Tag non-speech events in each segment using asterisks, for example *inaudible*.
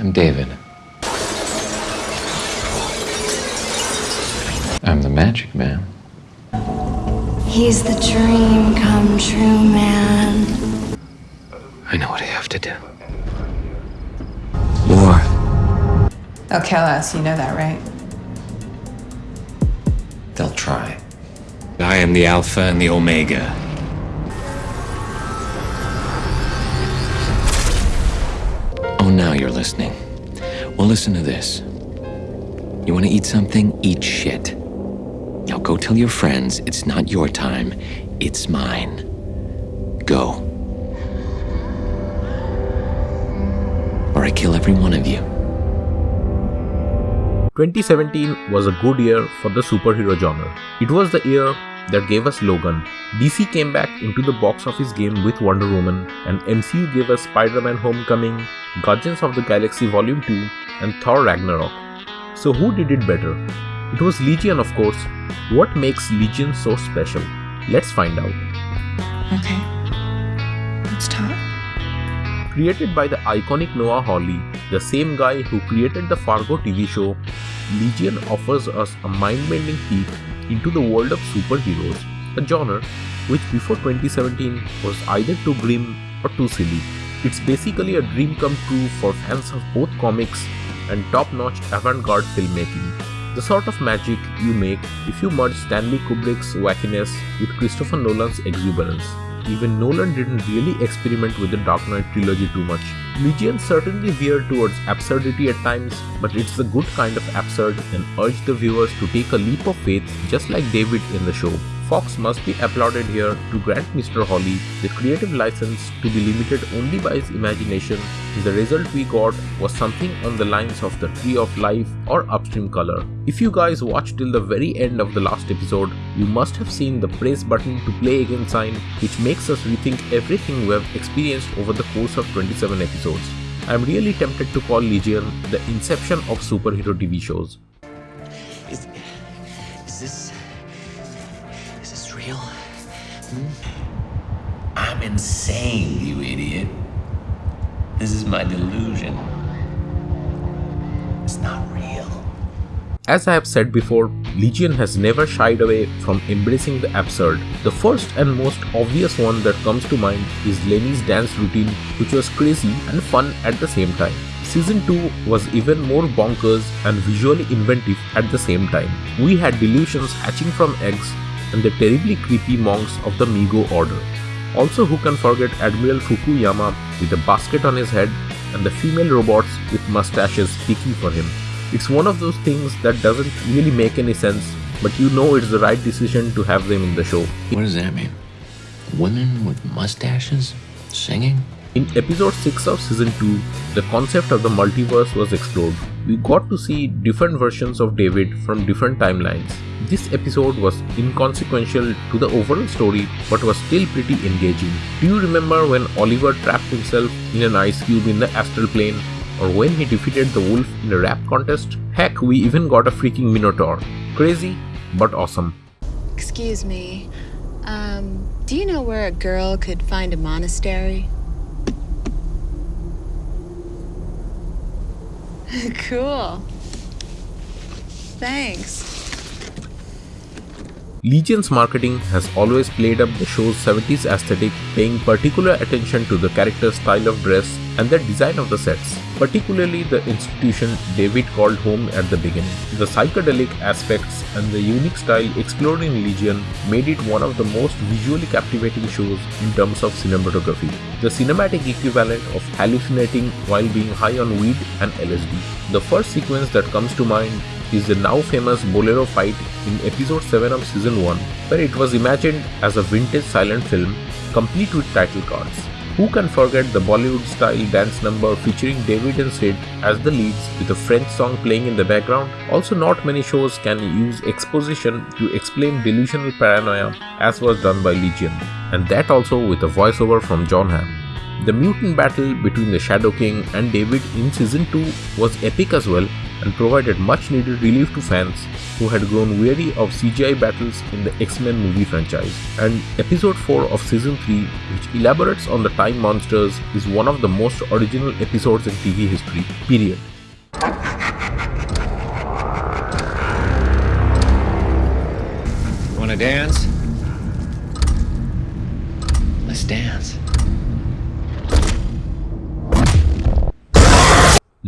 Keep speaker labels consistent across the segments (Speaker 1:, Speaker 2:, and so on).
Speaker 1: I'm David. I'm the magic man.
Speaker 2: He's the dream come true man.
Speaker 1: I know what I have to do. War.
Speaker 3: They'll kill us, you know that, right?
Speaker 1: They'll try.
Speaker 4: I am the Alpha and the Omega.
Speaker 1: Oh, now you're listening. Well, listen to this. You want to eat something? Eat shit. Now go tell your friends it's not your time, it's mine. Go. Or I kill every one of you.
Speaker 5: 2017 was a good year for the superhero genre. It was the year that gave us Logan. DC came back into the box office game with Wonder Woman, and MCU gave us Spider Man Homecoming, Guardians of the Galaxy Volume 2, and Thor Ragnarok. So, who did it better? It was Legion, of course. What makes Legion so special? Let's find out.
Speaker 3: Okay. Let's talk.
Speaker 5: Created by the iconic Noah Hawley, the same guy who created the Fargo TV show, Legion offers us a mind bending peek into the world of superheroes, a genre which before 2017 was either too grim or too silly. It's basically a dream come true for fans of both comics and top notch avant garde filmmaking. The sort of magic you make if you merge Stanley Kubrick's wackiness with Christopher Nolan's exuberance. Even Nolan didn't really experiment with the Dark Knight trilogy too much. Legion certainly veered towards absurdity at times, but it's the good kind of absurd and urged the viewers to take a leap of faith just like David in the show. Fox must be applauded here to grant Mr. Hawley the creative license to be limited only by his imagination. The result we got was something on the lines of the Tree of Life or Upstream Color. If you guys watched till the very end of the last episode, you must have seen the press button to play again sign, which makes us rethink everything we have experienced over the course of 27 episodes. I'm really tempted to call Legion the inception of superhero TV shows.
Speaker 1: I'm insane, you idiot. This is my delusion. It's not real.
Speaker 5: As I have said before, Legion has never shied away from embracing the absurd. The first and most obvious one that comes to mind is Lenny's dance routine, which was crazy and fun at the same time. Season 2 was even more bonkers and visually inventive at the same time. We had delusions hatching from eggs and the terribly creepy monks of the Migo Order. Also, who can forget Admiral Fukuyama with a basket on his head and the female robots with mustaches speaking for him. It's one of those things that doesn't really make any sense, but you know it's the right decision to have them in the show.
Speaker 1: What does that mean? Women with mustaches? Singing?
Speaker 5: In episode 6 of season 2, the concept of the multiverse was explored. We got to see different versions of David from different timelines. This episode was inconsequential to the overall story but was still pretty engaging. Do you remember when Oliver trapped himself in an ice cube in the astral plane? Or when he defeated the wolf in a rap contest? Heck, we even got a freaking Minotaur. Crazy, but awesome.
Speaker 6: Excuse me. Um, do you know where a girl could find a monastery? *laughs* cool. Thanks.
Speaker 5: Legion's marketing has always played up the show's 70s aesthetic, paying particular attention to the character's style of dress and the design of the sets, particularly the institution David called home at the beginning. The psychedelic aspects and the unique style explored in Legion made it one of the most visually captivating shows in terms of cinematography. The cinematic equivalent of hallucinating while being high on weed and LSD. The first sequence that comes to mind is the now famous Bolero fight in episode 7 of season 1, where it was imagined as a vintage silent film complete with title cards. Who can forget the Bollywood style dance number featuring David and Syd as the leads with a French song playing in the background? Also, not many shows can use exposition to explain delusional paranoia as was done by Legion, and that also with a voiceover from Jon Hamm. The mutant battle between the Shadow King and David in season 2 was epic as well, and provided much needed relief to fans who had grown weary of CGI battles in the X Men movie franchise. And episode 4 of season 3, which elaborates on the time monsters, is one of the most original episodes in TV history, period.
Speaker 1: Wanna dance?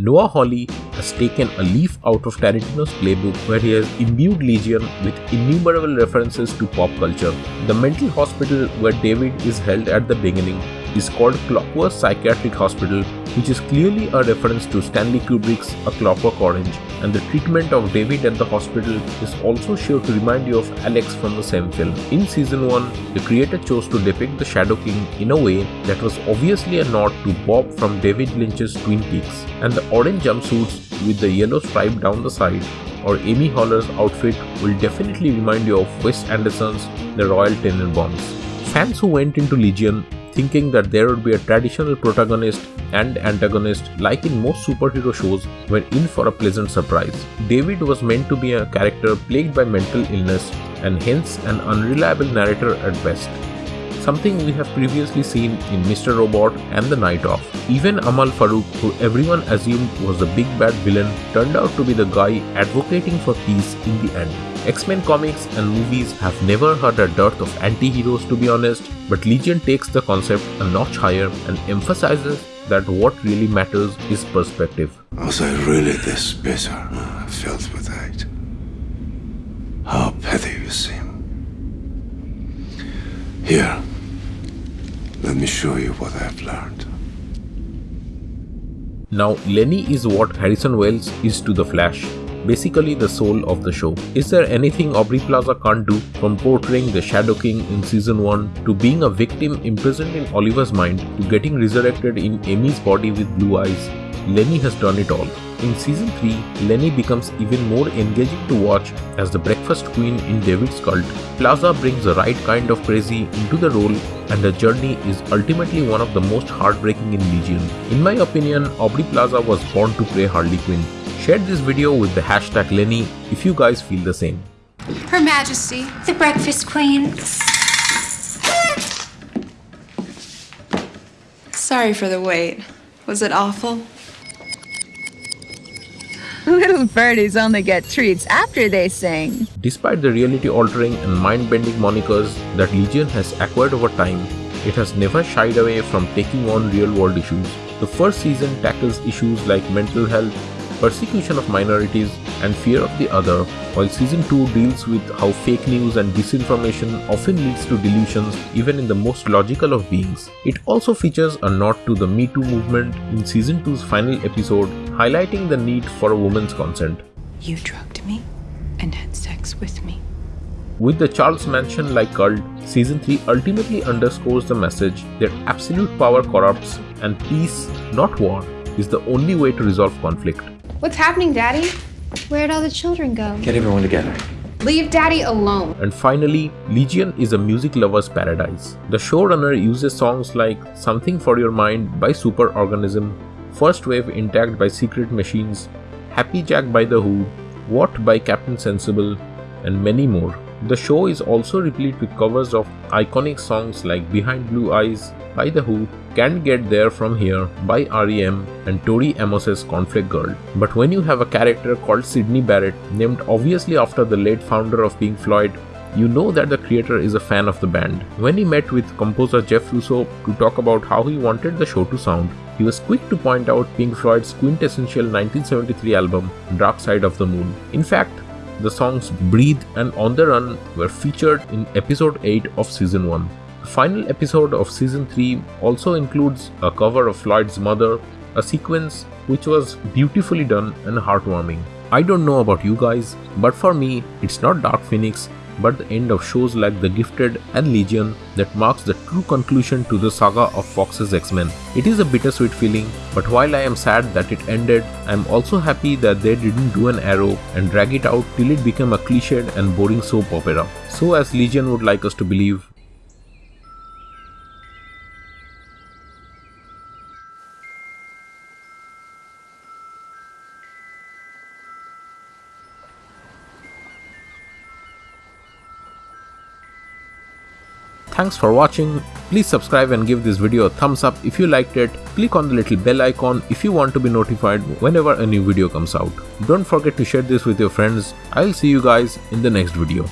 Speaker 5: Noah Hawley has taken a leaf out of Tarantino's playbook where he has imbued Legion with innumerable references to pop culture. The mental hospital where David is held at the beginning is called Clockwork Psychiatric Hospital, which is clearly a reference to Stanley Kubrick's A Clockwork Orange, and the treatment of David at the hospital is also sure to remind you of Alex from the same film. In season 1, the creator chose to depict the Shadow King in a way that was obviously a nod to Bob from David Lynch's Twin Peaks, and the orange jumpsuits with the yellow stripe down the side or Amy Haller's outfit will definitely remind you of Wes Anderson's The Royal Tenenbaums. Fans who went into Legion thinking that there would be a traditional protagonist and antagonist like in most superhero shows were in for a pleasant surprise. David was meant to be a character plagued by mental illness and hence an unreliable narrator at best. Something we have previously seen in Mr. Robot and The Night Of. Even Amahl Farouk, who everyone assumed was the big bad villain, turned out to be the guy advocating for peace in the end. X Men comics and movies have never had a dearth of anti heroes to be honest, but Legion takes the concept a notch higher and emphasizes that what really matters is perspective.
Speaker 7: Was I really this bitter, uh, filled with hate? How petty you seem. Here, let me show you what I've learned.
Speaker 5: Now, Lenny is what Harrison Wells is to The Flash, basically the soul of the show. Is there anything Aubrey Plaza can't do from portraying the Shadow King in season 1 to being a victim imprisoned in Oliver's mind to getting resurrected in Amy's body with blue eyes? Lenny has done it all. In season 3, Lenny becomes even more engaging to watch as the breakfast queen in David's cult. Plaza brings the right kind of crazy into the role and the journey is ultimately one of the most heartbreaking in Legion. In my opinion, Aubrey Plaza was born to play Harley Quinn. Share this video with the hashtag Lenny if you guys feel the same.
Speaker 8: Her Majesty.
Speaker 2: The Breakfast Queen.
Speaker 8: Sorry for the wait. Was it awful? *laughs*
Speaker 9: Little birdies only get treats after they sing.
Speaker 5: Despite the reality altering and mind bending monikers that Legion has acquired over time, it has never shied away from taking on real world issues. The first season tackles issues like mental health, persecution of minorities, and fear of the other, while season 2 deals with how fake news and disinformation often leads to delusions even in the most logical of beings. It also features a nod to the Me Too movement in season 2's final episode, highlighting the need for a woman's consent.
Speaker 8: You drugged me and had sex with me.
Speaker 5: With the Charles Manson like cult, season 3 ultimately underscores the message that absolute power corrupts and peace, not war, is the only way to resolve conflict.
Speaker 10: What's happening, Daddy?
Speaker 2: Where'd all the children go?
Speaker 1: Get everyone together.
Speaker 10: Leave Daddy alone.
Speaker 5: And finally, Legion is a music lover's paradise. The showrunner uses songs like Something for Your Mind by Superorganism, First Wave Intact by Secret Machines, Happy Jack by The Who, What by Captain Sensible, and many more. The show is also replete with covers of iconic songs like Behind Blue Eyes by The Who, Can't Get There From Here by REM, and Tori Amos's Conflict Girl. But when you have a character called Sydney Barrett, named obviously after the late founder of Pink Floyd, you know that the creator is a fan of the band. When he met with composer Jeff Russo to talk about how he wanted the show to sound, he was quick to point out Pink Floyd's quintessential 1973 album, Dark Side of the Moon. In fact, the songs Breathe and On the Run were featured in episode 8 of season 1. The final episode of season 3 also includes a cover of Floyd's Mother, a sequence which was beautifully done and heartwarming. I don't know about you guys, but for me, it's not Dark Phoenix, but the end of shows like The Gifted and Legion that marks the true conclusion to the saga of Fox's X Men. It is a bittersweet feeling, but while I am sad that it ended, I am also happy that they didn't do an arrow and drag it out till it became a cliched and boring soap opera. So, as Legion would like us to believe, Thanks for watching. Please subscribe and give this video a thumbs up if you liked it. Click on the little bell icon if you want to be notified whenever a new video comes out. Don't forget to share this with your friends. I'll see you guys in the next video.